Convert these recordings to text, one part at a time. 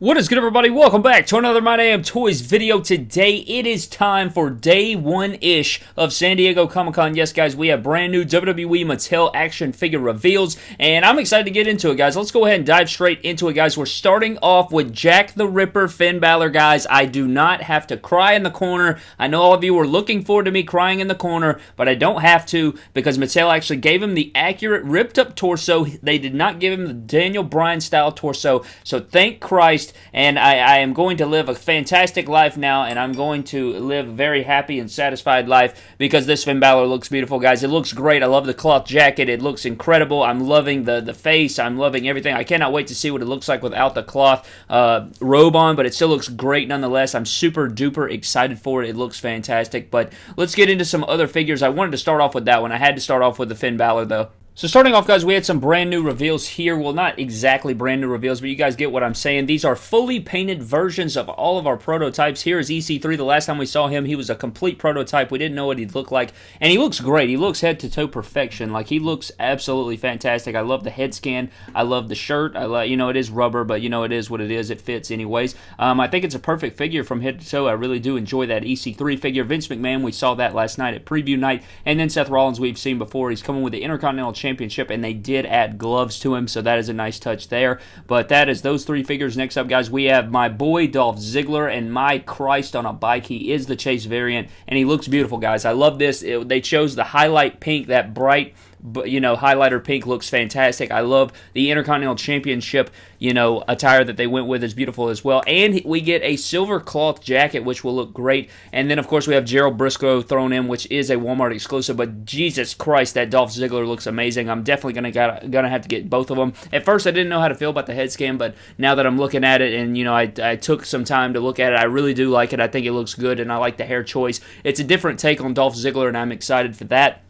What is good, everybody? Welcome back to another My Damn Toys video. Today, it is time for day one-ish of San Diego Comic-Con. Yes, guys, we have brand new WWE Mattel action figure reveals, and I'm excited to get into it, guys. Let's go ahead and dive straight into it, guys. We're starting off with Jack the Ripper Finn Balor, guys. I do not have to cry in the corner. I know all of you were looking forward to me crying in the corner, but I don't have to because Mattel actually gave him the accurate ripped-up torso. They did not give him the Daniel Bryan-style torso, so thank Christ and I, I, am going to live a fantastic life now, and I'm going to live a very happy and satisfied life because this Finn Balor looks beautiful, guys. It looks great. I love the cloth jacket. It looks incredible. I'm loving the, the face. I'm loving everything. I cannot wait to see what it looks like without the cloth uh, robe on, but it still looks great nonetheless. I'm super duper excited for it. It looks fantastic, but let's get into some other figures. I wanted to start off with that one. I had to start off with the Finn Balor, though. So starting off, guys, we had some brand new reveals here. Well, not exactly brand new reveals, but you guys get what I'm saying. These are fully painted versions of all of our prototypes. Here is EC3. The last time we saw him, he was a complete prototype. We didn't know what he'd look like, and he looks great. He looks head to toe perfection. Like he looks absolutely fantastic. I love the head scan. I love the shirt. I love, you know, it is rubber, but you know, it is what it is. It fits anyways. Um, I think it's a perfect figure from head to toe. I really do enjoy that EC3 figure. Vince McMahon, we saw that last night at preview night, and then Seth Rollins, we've seen before. He's coming with the Intercontinental Championship, and they did add gloves to him, so that is a nice touch there. But that is those three figures. Next up, guys, we have my boy Dolph Ziggler, and my Christ on a bike. He is the Chase variant, and he looks beautiful, guys. I love this. It, they chose the highlight pink, that bright but you know highlighter pink looks fantastic. I love the intercontinental championship you know attire that they went with is beautiful as well. And we get a silver cloth jacket which will look great. And then of course we have gerald brisco thrown in which is a walmart exclusive. But jesus christ that dolph ziggler looks amazing. I'm definitely gonna gotta, gonna have to get both of them. At first i didn't know how to feel about the head scan but now that i'm looking at it and you know I, I took some time to look at it i really do like it. I think it looks good and i like the hair choice. It's a different take on dolph ziggler and i'm excited for that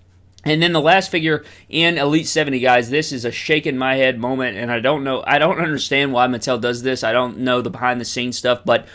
and then the last figure in Elite 70, guys, this is a shaking my head moment, and I don't know, I don't understand why Mattel does this. I don't know the behind the scenes stuff, but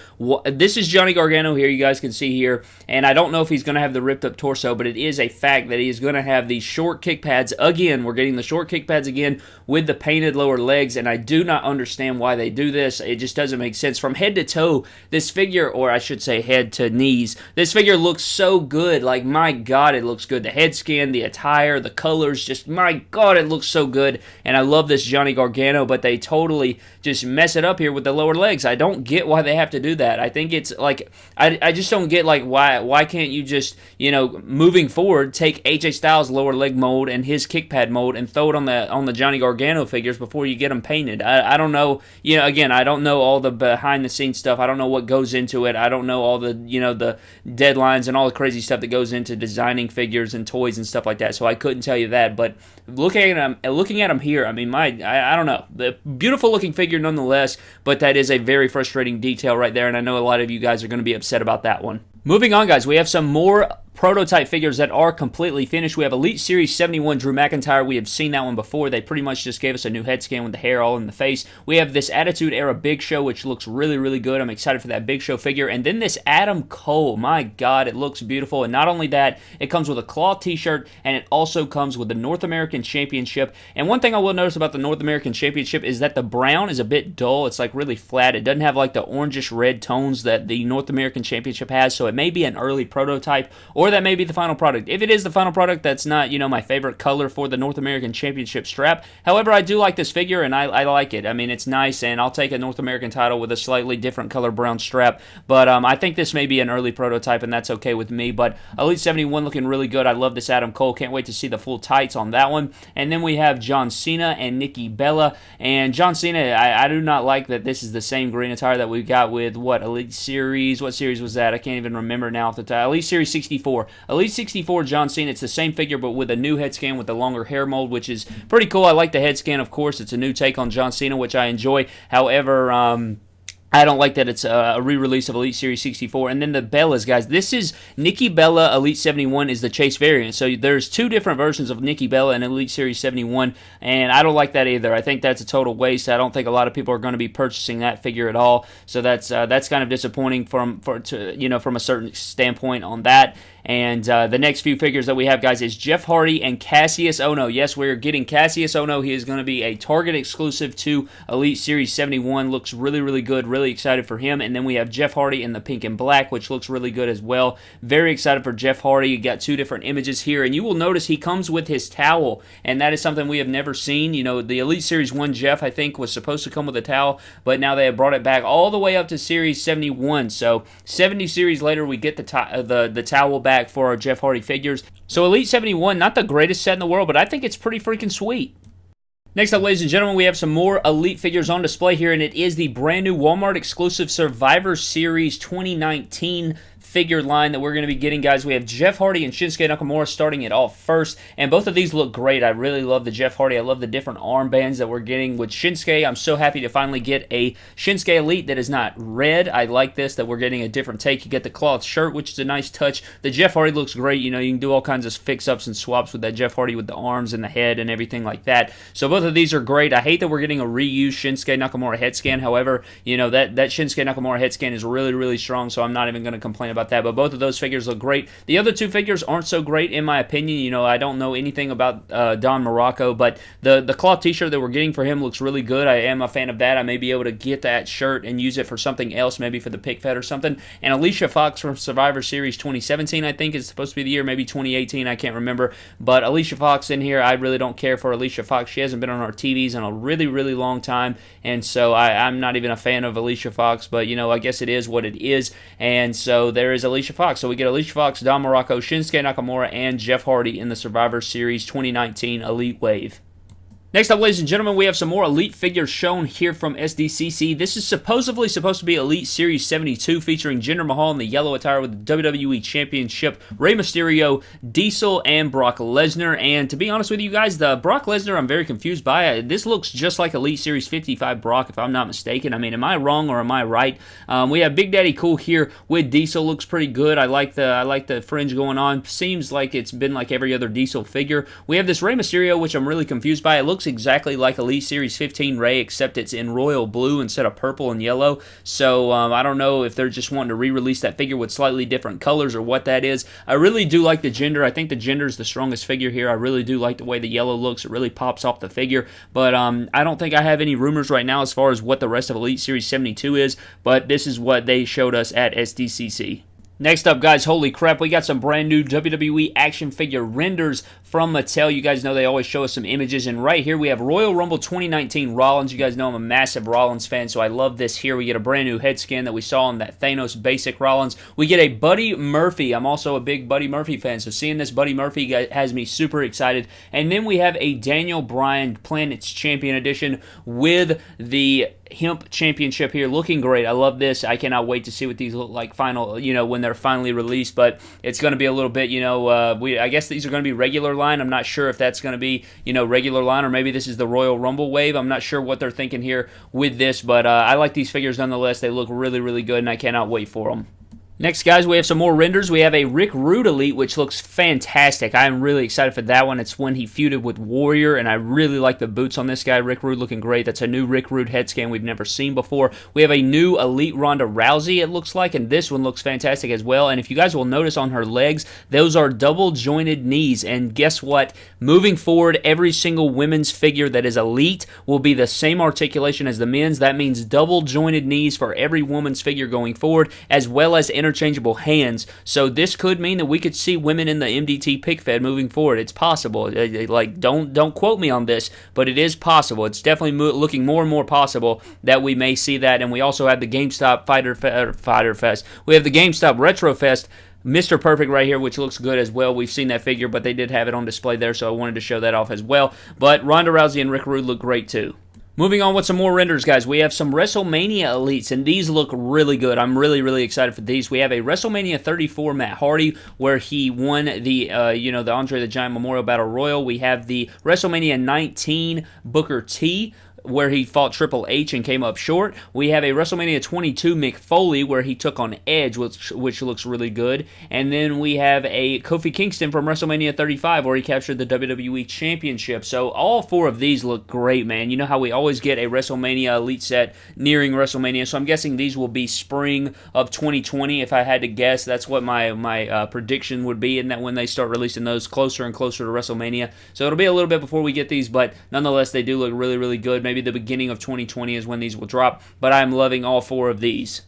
this is Johnny Gargano here, you guys can see here, and I don't know if he's going to have the ripped up torso, but it is a fact that he is going to have these short kick pads again. We're getting the short kick pads again with the painted lower legs, and I do not understand why they do this. It just doesn't make sense. From head to toe, this figure, or I should say head to knees, this figure looks so good. Like, my God, it looks good. The head scan, the attire, the colors, just, my God, it looks so good. And I love this Johnny Gargano, but they totally just mess it up here with the lower legs. I don't get why they have to do that. I think it's like, I, I just don't get, like, why, why can't you just, you know, moving forward, take AJ Styles' lower leg mold and his kick pad mold and throw it on the, on the Johnny Gargano figures before you get them painted. I, I don't know, you know, again, I don't know all the behind the scenes stuff. I don't know what goes into it. I don't know all the, you know, the deadlines and all the crazy stuff that goes into designing figures and toys and stuff like that. So I couldn't tell you that. But looking at them, looking at them here, I mean, my, I, I don't know, the beautiful looking figure nonetheless. But that is a very frustrating detail right there, and I know a lot of you guys are going to be upset about that one. Moving on, guys, we have some more prototype figures that are completely finished. We have Elite Series 71 Drew McIntyre. We have seen that one before. They pretty much just gave us a new head scan with the hair all in the face. We have this Attitude Era Big Show, which looks really, really good. I'm excited for that Big Show figure. And then this Adam Cole. My God, it looks beautiful. And not only that, it comes with a cloth t-shirt, and it also comes with the North American Championship. And one thing I will notice about the North American Championship is that the brown is a bit dull. It's like really flat. It doesn't have like the orangish red tones that the North American Championship has, so it may be an early prototype, or that may be the final product. If it is the final product, that's not, you know, my favorite color for the North American Championship strap. However, I do like this figure, and I, I like it. I mean, it's nice, and I'll take a North American title with a slightly different color brown strap, but um, I think this may be an early prototype, and that's okay with me, but Elite 71 looking really good. I love this Adam Cole. Can't wait to see the full tights on that one. And then we have John Cena and Nikki Bella, and John Cena, I, I do not like that this is the same green attire that we got with, what, Elite Series? What series was that? I can't even remember now off the top. Elite Series 64. Elite 64 John Cena. It's the same figure, but with a new head scan with a longer hair mold, which is pretty cool. I like the head scan, of course. It's a new take on John Cena, which I enjoy. However, um, I don't like that it's a re-release of Elite Series 64. And then the Bellas, guys. This is Nikki Bella Elite 71 is the Chase variant. So there's two different versions of Nikki Bella and Elite Series 71, and I don't like that either. I think that's a total waste. I don't think a lot of people are going to be purchasing that figure at all. So that's uh, that's kind of disappointing from for to you know from a certain standpoint on that. And uh, the next few figures that we have, guys, is Jeff Hardy and Kassius Ohno. Yes, we're getting Kassius Ohno. He is going to be a Target exclusive to Elite Series 71. Looks really, really good. Really excited for him. And then we have Jeff Hardy in the pink and black, which looks really good as well. Very excited for Jeff Hardy. You got two different images here, and you will notice he comes with his towel, and that is something we have never seen. You know, the Elite Series 1 Jeff, I think, was supposed to come with a towel, but now they have brought it back all the way up to Series 71. So 70 series later, we get the, uh, the, the towel back for our Jeff Hardy figures. So Elite 71, not the greatest set in the world, but I think it's pretty freaking sweet. Next up, ladies and gentlemen, we have some more Elite figures on display here, and it is the brand new Walmart exclusive Survivor Series 2019 figure line that we're going to be getting, guys. We have Jeff Hardy and Shinsuke Nakamura starting it off first, and both of these look great. I really love the Jeff Hardy. I love the different armbands that we're getting with Shinsuke. I'm so happy to finally get a Shinsuke Elite that is not red. I like this, that we're getting a different take. You get the cloth shirt, which is a nice touch. The Jeff Hardy looks great. You know, you can do all kinds of fix-ups and swaps with that Jeff Hardy with the arms and the head and everything like that. So both of these are great. I hate that we're getting a reused Shinsuke Nakamura head scan. However, you know, that, that Shinsuke Nakamura head scan is really, really strong, so I'm not even going to complain about about that, but both of those figures look great. The other two figures aren't so great in my opinion. You know, I don't know anything about uh, Don Muraco, but the the cloth T-shirt that we're getting for him looks really good. I am a fan of that. I may be able to get that shirt and use it for something else, maybe for the pick fed or something. And Alicia Fox from Survivor Series 2017, I think, is supposed to be the year, maybe 2018. I can't remember, but Alicia Fox in here, I really don't care for Alicia Fox. She hasn't been on our TVs in a really, really long time, and so I, I'm not even a fan of Alicia Fox. But you know, I guess it is what it is, and so there is Alicia Fox. So we get Alicia Fox, Don Muraco, Shinsuke Nakamura, and Jeff Hardy in the Survivor Series 2019 Elite Wave. Next up, ladies and gentlemen, we have some more Elite figures shown here from SDCC. This is supposedly supposed to be Elite Series 72 featuring Jinder Mahal in the yellow attire with the WWE Championship, Rey Mysterio, Diesel, and Brock Lesnar. And to be honest with you guys, the Brock Lesnar I'm very confused by. This looks just like Elite Series 55 Brock, if I'm not mistaken. I mean, am I wrong or am I right? Um, we have Big Daddy Cool here with Diesel. Looks pretty good. I like the I like the fringe going on. Seems like it's been like every other Diesel figure. We have this Rey Mysterio, which I'm really confused by. It looks looks exactly like Elite Series 15 Rey, except it's in royal blue instead of purple and yellow. So um, I don't know if they're just wanting to re-release that figure with slightly different colors or what that is. I really do like the Jinder. I think the Jinder is the strongest figure here. I really do like the way the yellow looks. It really pops off the figure. But um, I don't think I have any rumors right now as far as what the rest of Elite Series 72 is. But this is what they showed us at SDCC. Next up, guys, holy crap, we got some brand new WWE action figure renders from Mattel. You guys know they always show us some images, and right here we have Royal Rumble 2019 Rollins. You guys know I'm a massive Rollins fan, so I love this here. We get a brand new head scan that we saw on that Thanos basic Rollins. We get a Buddy Murphy. I'm also a big Buddy Murphy fan, so seeing this Buddy Murphy has me super excited. And then we have a Daniel Bryan Planets Champion Edition with the Hemp Championship here. Looking great. I love this. I cannot wait to see what these look like final, you know, when they're finally released. But it's going to be a little bit, you know, uh, we I guess these are going to be regular line. I'm not sure if that's going to be, you know, regular line or maybe this is the Royal Rumble wave. I'm not sure what they're thinking here with this, but uh, I like these figures nonetheless. They look really, really good, and I cannot wait for them. Next, guys, we have some more renders. We have a Rick Rude Elite, which looks fantastic. I am really excited for that one. It's when he feuded with Warrior, and I really like the boots on this guy. Rick Rude looking great. That's a new Rick Rude head scan we've never seen before. We have a new Elite Ronda Rousey, it looks like, and this one looks fantastic as well. And if you guys will notice on her legs, those are double jointed knees. And guess what? Moving forward, every single women's figure that is Elite will be the same articulation as the men's. That means double jointed knees for every woman's figure going forward, as well as interchangeable hands. So this could mean that we could see women in the MDT pick fed moving forward. It's possible. Uh, uh, like don't don't quote me on this, but it is possible. It's definitely mo- looking more and more possible that we may see that. And we also have the GameStop Fighter Fe- uh, Fighter Fest. We have the GameStop Retro Fest. Mr. Perfect right here, which looks good as well. We've seen that figure, but they did have it on display there, so I wanted to show that off as well. But Ronda Rousey and Rick Rude look great too. Moving on with some more renders, guys. We have some WrestleMania Elites, and these look really good. I'm really, really excited for these. We have a WrestleMania 34 Matt Hardy, where he won the, uh, you know, the Andre the Giant Memorial Battle Royal. We have the WrestleMania 19 Booker T where he fought Triple H and came up short. We have a WrestleMania 22 Mick Foley where he took on Edge, which, which looks really good. And then we have a Kofi Kingston from WrestleMania 35 where he captured the WWE Championship. So all four of these look great, man. You know how we always get a WrestleMania Elite set nearing WrestleMania, so I'm guessing these will be spring of 2020. If I had to guess, that's what my my uh, prediction would be, and that when they start releasing those closer and closer to WrestleMania. So it'll be a little bit before we get these, but nonetheless, they do look really, really good. Maybe the beginning of 2020 is when these will drop, but I'm loving all four of these.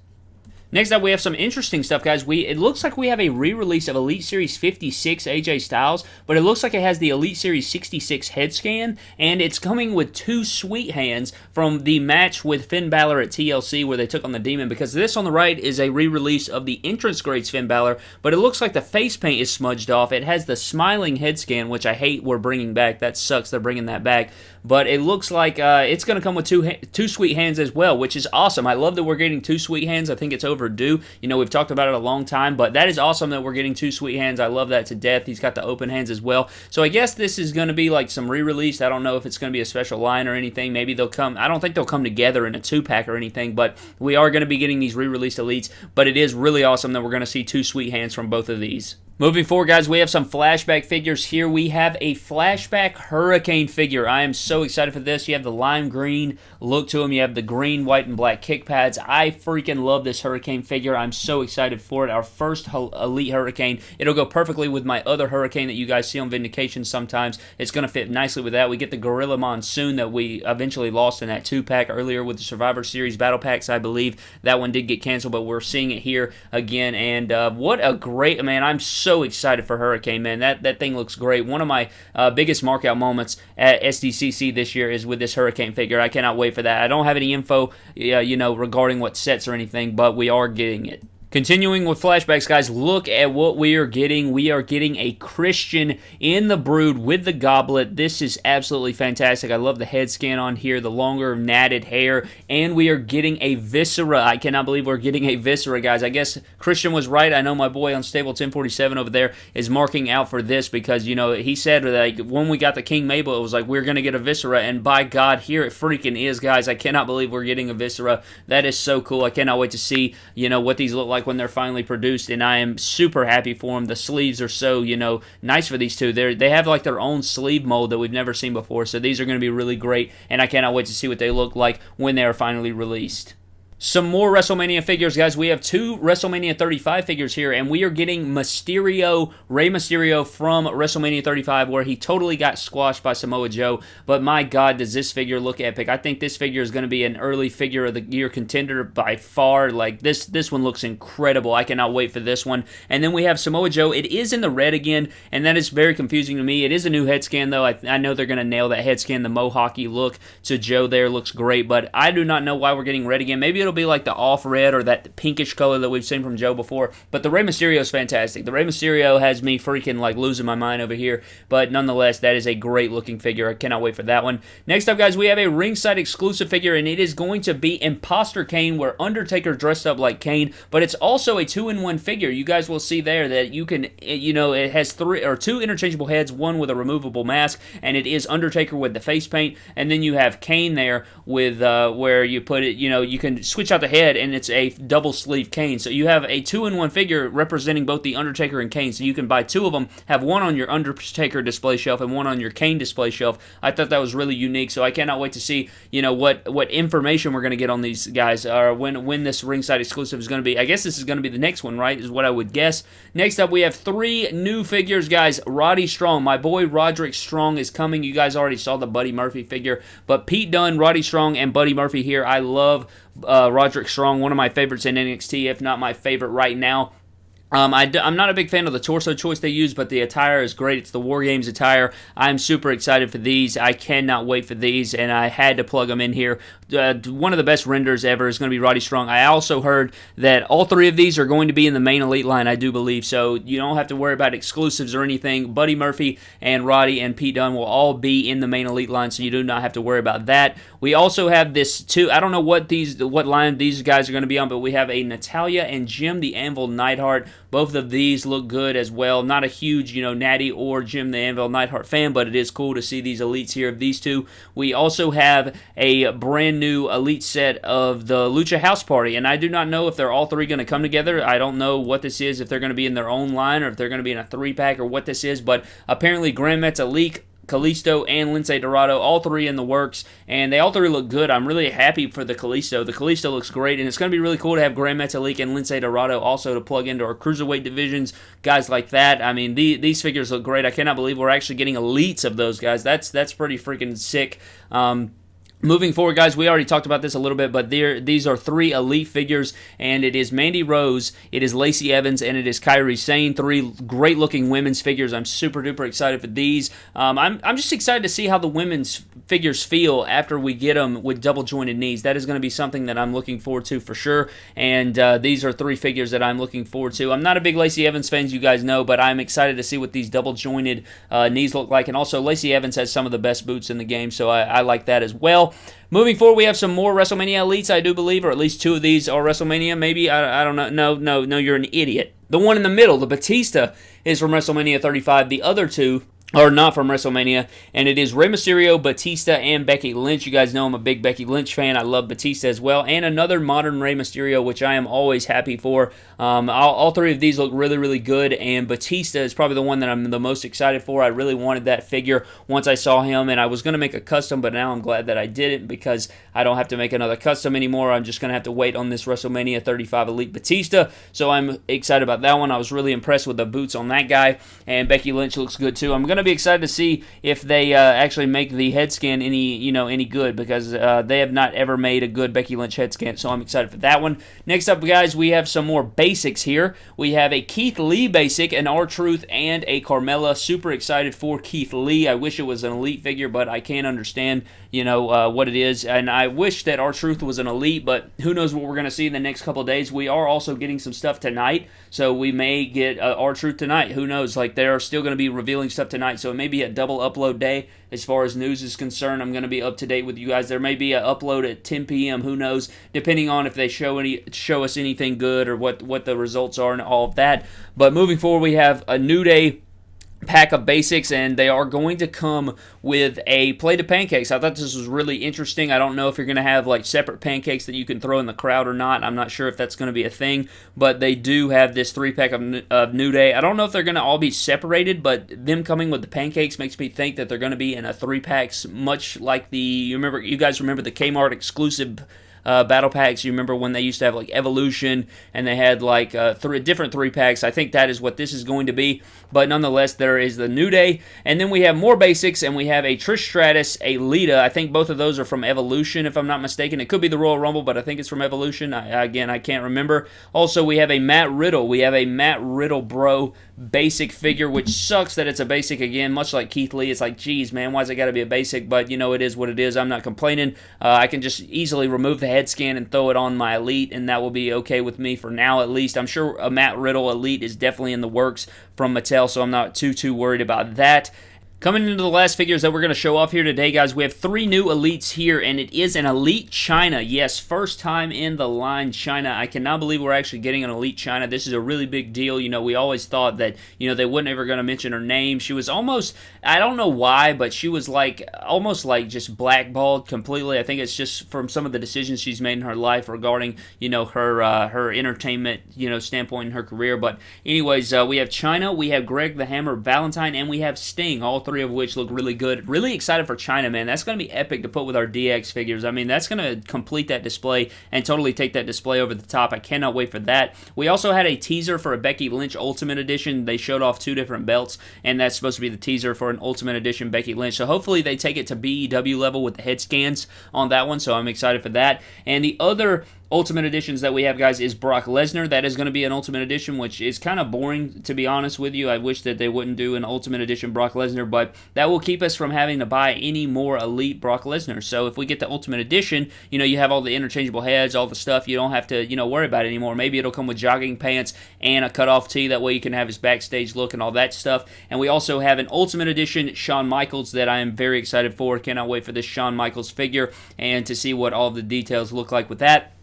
Next up, we have some interesting stuff, guys. We It looks like we have a re-release of Elite Series 56 AJ Styles, but it looks like it has the Elite Series 66 head scan, and it's coming with two sweet hands from the match with Finn Balor at TLC where they took on the Demon, because this on the right is a re-release of the entrance greats Finn Balor, but it looks like the face paint is smudged off. It has the smiling head scan, which I hate we're bringing back. That sucks they're bringing that back, but it looks like uh, it's going to come with two, two sweet hands as well, which is awesome. I love that we're getting two sweet hands. I think it's over overdue. You know, we've talked about it a long time, but that is awesome that we're getting two sweet hands. I love that to death. He's got the open hands as well. So I guess this is going to be like some re-release. I don't know if it's going to be a special line or anything. Maybe they'll come. I don't think they'll come together in a two-pack or anything, but we are going to be getting these re-released elites. But it is really awesome that we're going to see two sweet hands from both of these. Moving forward, guys, we have some flashback figures here. We have a flashback Hurricane figure. I am so excited for this. You have the lime green look to him. You have the green, white, and black kick pads. I freaking love this Hurricane figure. I'm so excited for it. Our first Elite Hurricane. It'll go perfectly with my other Hurricane that you guys see on Vindication sometimes. It's going to fit nicely with that. We get the Gorilla Monsoon that we eventually lost in that two-pack earlier with the Survivor Series Battle Packs, I believe. That one did get canceled, but we're seeing it here again. And uh, what a great, man, I'm so so excited for Hurricane, man. That that thing looks great. One of my uh, biggest markout moments at SDCC this year is with this Hurricane figure. I cannot wait for that. I don't have any info, uh, you know, regarding what sets or anything, but we are getting it. Continuing with flashbacks, guys, look at what we are getting. We are getting a Christian in the brood with the goblet. This is absolutely fantastic. I love the head scan on here, the longer natted hair, and we are getting a Viscera. I cannot believe we're getting a Viscera, guys. I guess Christian was right. I know my boy Unstable 1047 over there is marking out for this because, you know, he said like when we got the King Mabel, it was like we're going to get a Viscera, and by God, here it freaking is, guys. I cannot believe we're getting a Viscera. That is so cool. I cannot wait to see, you know, what these look like like when they're finally produced, and I am super happy for them. The sleeves are so you know nice for these two. They they have like their own sleeve mold that we've never seen before, so these are going to be really great, and I cannot wait to see what they look like when they are finally released. Some more WrestleMania figures, guys. We have two WrestleMania 35 figures here, and we are getting Mysterio, Rey Mysterio from WrestleMania 35, where he totally got squashed by Samoa Joe. But my God, does this figure look epic? I think this figure is going to be an early figure of the year contender by far. Like this, this one looks incredible. I cannot wait for this one. And then we have Samoa Joe. It is in the red again, and that is very confusing to me. It is a new head scan, though. I, I know they're going to nail that head scan. The mohawky look to Joe there looks great, but I do not know why we're getting red again. Maybe it'll be like the off red or that pinkish color that we've seen from Joe before. But the Rey Mysterio is fantastic. The Rey Mysterio has me freaking like losing my mind over here. But nonetheless, that is a great looking figure. I cannot wait for that one. Next up, guys, we have a ringside exclusive figure, and it is going to be Imposter Kane, where Undertaker dressed up like Kane. But it's also a two in one figure. You guys will see there that you can, you know, it has three or two interchangeable heads, one with a removable mask, and it is Undertaker with the face paint, and then you have Kane there with uh, where you put it. You know, you can switch out the head, and it's a double sleeve Kane. So you have a two in one figure representing both the Undertaker and Kane. So you can buy two of them, have one on your Undertaker display shelf and one on your Kane display shelf. I thought that was really unique. So I cannot wait to see you know what what information we're going to get on these guys, or when when this ringside exclusive is going to be. I guess this is going to be the next one, right? Is what I would guess. Next up, we have three new figures, guys. Roddy Strong, my boy Roderick Strong is coming. You guys already saw the Buddy Murphy figure, but Pete Dunne, Roddy Strong, and Buddy Murphy here. I love uh, Roderick Strong, one of my favorites in NXT, if not my favorite right now. Um, I, am not a big fan of the torso choice they use, but the attire is great. It's the War Games attire. I'm super excited for these. I cannot wait for these, and I had to plug them in here uh, one of the best renders ever is going to be Roddy Strong. I also heard that all three of these are going to be in the main elite line, I do believe. So you don't have to worry about exclusives or anything. Buddy Murphy and Roddy and Pete Dunne will all be in the main elite line, so you do not have to worry about that. We also have this two. I don't know what these what line these guys are going to be on, but we have a Natalya and Jim the Anvil Neidhart. Both of these look good as well. Not a huge, you know, Natty or Jim the Anvil Neidhart fan, but it is cool to see these elites here of these two. We also have a brand new elite set of the Lucha House Party, and I do not know if they're all three going to come together. I don't know what this is, if they're going to be in their own line or if they're going to be in a three pack or what this is, but apparently Grand Metalik Kalisto and Lince Dorado, all three in the works, and they all three look good. I'm really happy for the Kalisto. The Kalisto looks great, and it's going to be really cool to have Grand Metalik and Lince Dorado also to plug into our cruiserweight divisions, guys like that. I mean, the, these figures look great. I cannot believe we're actually getting elites of those guys. That's that's pretty freaking sick. Um, Moving forward, guys, we already talked about this a little bit, but there, these are three elite figures, and it is Mandy Rose, it is Lacey Evans, and it is Kairi Sane. Three great looking women's figures. I'm super duper excited for these. Um, I'm, I'm just excited to see how the women's figures feel after we get them with double jointed knees. That is going to be something that I'm looking forward to for sure. And uh, these are three figures that I'm looking forward to. I'm not a big Lacey Evans fan, you guys know, but I'm excited to see what these double jointed uh, knees look like. And also, Lacey Evans has some of the best boots in the game, so I, I like that as well. Moving forward, we have some more WrestleMania elites, I do believe, or at least two of these are WrestleMania. Maybe I, I don't know. No, no, no. You're an idiot. The one in the middle, the Batista, is from WrestleMania 35. The other two or not from WrestleMania, and it is Rey Mysterio, Batista, and Becky Lynch. You guys know I'm a big Becky Lynch fan. I love Batista as well, and another modern Rey Mysterio, which I am always happy for. Um, all, all, three of these look really, really good, and Batista is probably the one that I'm the most excited for. I really wanted that figure once I saw him, and I was going to make a custom, but now I'm glad that I didn't because I don't have to make another custom anymore. I'm just going to have to wait on this WrestleMania 35 Elite Batista, so I'm excited about that one. I was really impressed with the boots on that guy, and Becky Lynch looks good too. I'm going to be excited to see if they uh, actually make the head scan any you know any good because uh, they have not ever made a good Becky Lynch head scan. So I'm excited for that one. Next up, guys, we have some more basics here. We have a Keith Lee basic, an R Truth, and a Carmella. Super excited for Keith Lee. I wish it was an elite figure, but I can't understand you know uh, what it is. And I wish that R Truth was an elite, but who knows what we're going to see in the next couple days. We are also getting some stuff tonight, so we may get uh, R Truth tonight. Who knows? Like they are still going to be revealing stuff tonight, so it may be a double upload day as far as news is concerned. I'm going to be up to date with you guys. There may be an upload at 10 p.m. Who knows? Depending on if they show any show us anything good or what what the results are and all of that. But moving forward, we have a new day pack of basics and they are going to come with a plate of pancakes. I thought this was really interesting. I don't know if you're going to have like separate pancakes that you can throw in the crowd or not. I'm not sure if that's going to be a thing, but they do have this three pack of, of New Day. I don't know if they're going to all be separated, but them coming with the pancakes makes me think that they're going to be in a three packs, much like the you remember you guys remember the Kmart exclusive uh, battle packs. You remember when they used to have like Evolution and they had like uh, three different three packs. I think that is what this is going to be. But nonetheless, there is the New Day, and then we have more basics, and we have a Trish Stratus, a Lita. I think both of those are from Evolution, if I'm not mistaken. It could be the Royal Rumble, but I think it's from Evolution. I, again, I can't remember. Also, we have a Matt Riddle. We have a Matt Riddle Bro basic figure, which sucks that it's a basic again, much like Keith Lee. It's like, geez, man, why's it got to be a basic? But, you know, it is what it is. I'm not complaining. Uh, I can just easily remove the head scan and throw it on my Elite, and that will be okay with me for now at least. I'm sure a Matt Riddle Elite is definitely in the works from Mattel, so I'm not too, too worried about that. Coming into the last figures that we're going to show off here today, guys, we have three new elites here, and it is an Elite Chyna. Yes, first time in the line Chyna. I cannot believe we're actually getting an Elite Chyna. This is a really big deal. You know, we always thought that, you know, they weren't ever going to mention her name. She was almost, I don't know why, but she was like, almost like just blackballed completely. I think it's just from some of the decisions she's made in her life regarding, you know, her uh, her entertainment, you know, standpoint in her career. But anyways, uh, we have Chyna, we have Greg the Hammer Valentine, and we have Sting, all three of which look really good. Really excited for Chyna, man. That's going to be epic to put with our DX figures. I mean, that's going to complete that display and totally take that display over the top. I cannot wait for that. We also had a teaser for a Becky Lynch Ultimate Edition. They showed off two different belts, and that's supposed to be the teaser for an Ultimate Edition Becky Lynch. So hopefully they take it to BEW level with the head scans on that one. So I'm excited for that. And the other Ultimate Editions that we have, guys, is Brock Lesnar. That is going to be an Ultimate Edition, which is kind of boring, to be honest with you. I wish that they wouldn't do an Ultimate Edition Brock Lesnar, but that will keep us from having to buy any more Elite Brock Lesnar. So if we get the Ultimate Edition, you know, you have all the interchangeable heads, all the stuff. You don't have to, you know, worry about it anymore. Maybe it'll come with jogging pants and a cutoff tee. That way you can have his backstage look and all that stuff. And we also have an Ultimate Edition Shawn Michaels that I am very excited for. Cannot wait for this Shawn Michaels figure and to see what all the details look like with that.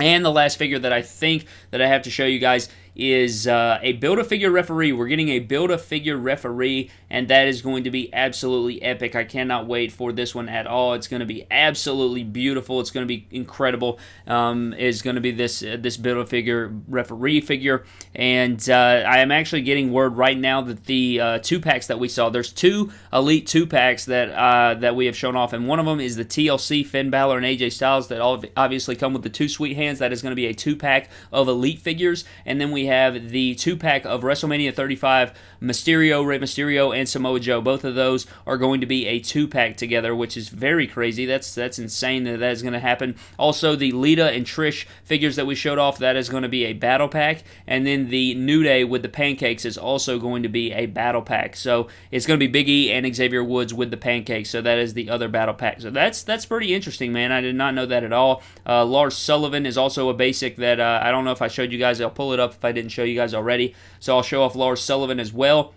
And the last figure that I think that I have to show you guys is uh, a Build-A-Figure referee. We're getting a Build-A-Figure referee, and that is going to be absolutely epic. I cannot wait for this one at all. It's going to be absolutely beautiful. It's going to be incredible. Um, is going to be this uh, this Build-A-Figure referee figure, and uh, I am actually getting word right now that the uh, two packs that we saw, there's two Elite two packs that uh, that we have shown off, and one of them is the TLC Finn Balor and AJ Styles that all obviously come with the two sweet hands. That is going to be a two pack of Elite figures, and then we have the two pack of WrestleMania 35 Mysterio, Rey Mysterio, and Samoa Joe. Both of those are going to be a two pack together, which is very crazy. That's that's insane that that is going to happen. Also, the Lita and Trish figures that we showed off that is going to be a battle pack, and then the New Day with the pancakes is also going to be a battle pack. So it's going to be Big E and Xavier Woods with the pancakes. So that is the other battle pack. So that's that's pretty interesting, man. I did not know that at all. Uh, Lars Sullivan is also a basic that uh, I don't know if I showed you guys. I'll pull it up if I didn't show you guys already. So I'll show off Lars Sullivan as well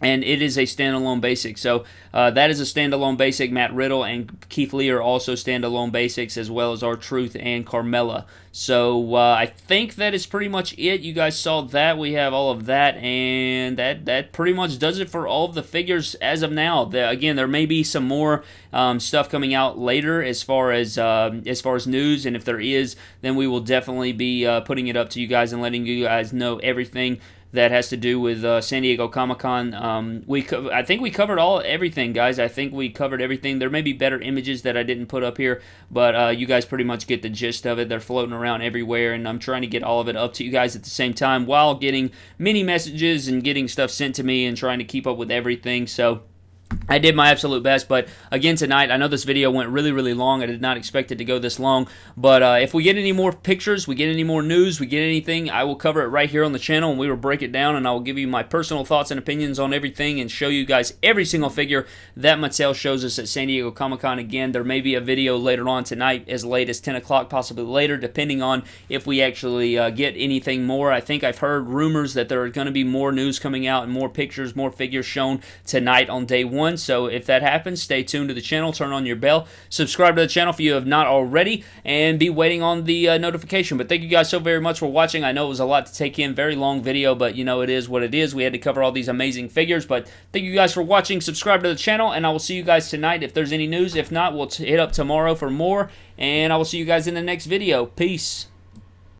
and it is a standalone basic. So uh, that is a standalone basic. Matt Riddle and Keith Lee are also standalone basics, as well as R Truth and Carmella. So uh, I think that is pretty much it. You guys saw that. We have all of that, and that that pretty much does it for all of the figures as of now. The, again, there may be some more um, stuff coming out later as far as uh, as far as news, and if there is, then we will definitely be uh, putting it up to you guys and letting you guys know everything that has to do with uh, San Diego Comic Con. Um, we co- I think we covered all everything, guys. I think we covered everything. There may be better images that I didn't put up here, but uh, you guys pretty much get the gist of it. They're floating around everywhere, and I'm trying to get all of it up to you guys at the same time while getting many messages and getting stuff sent to me and trying to keep up with everything. So I did my absolute best, but again tonight, I know this video went really, really long. I did not expect it to go this long, but uh, if we get any more pictures, we get any more news, we get anything, I will cover it right here on the channel, and we will break it down, and I will give you my personal thoughts and opinions on everything, and show you guys every single figure that Mattel shows us at San Diego Comic-Con. Again, there may be a video later on tonight, as late as 10 o'clock, possibly later, depending on if we actually uh, get anything more. I think I've heard rumors that there are going to be more news coming out, and more pictures, more figures shown tonight on day one one. So if that happens, stay tuned to the channel, turn on your bell, subscribe to the channel if you have not already, and be waiting on the uh, notification. But thank you guys so very much for watching. I know it was a lot to take in, very long video, but you know it is what it is. We had to cover all these amazing figures, but thank you guys for watching. Subscribe to the channel, and I will see you guys tonight if there's any news. If not, we'll hit up tomorrow for more, and I will see you guys in the next video. Peace.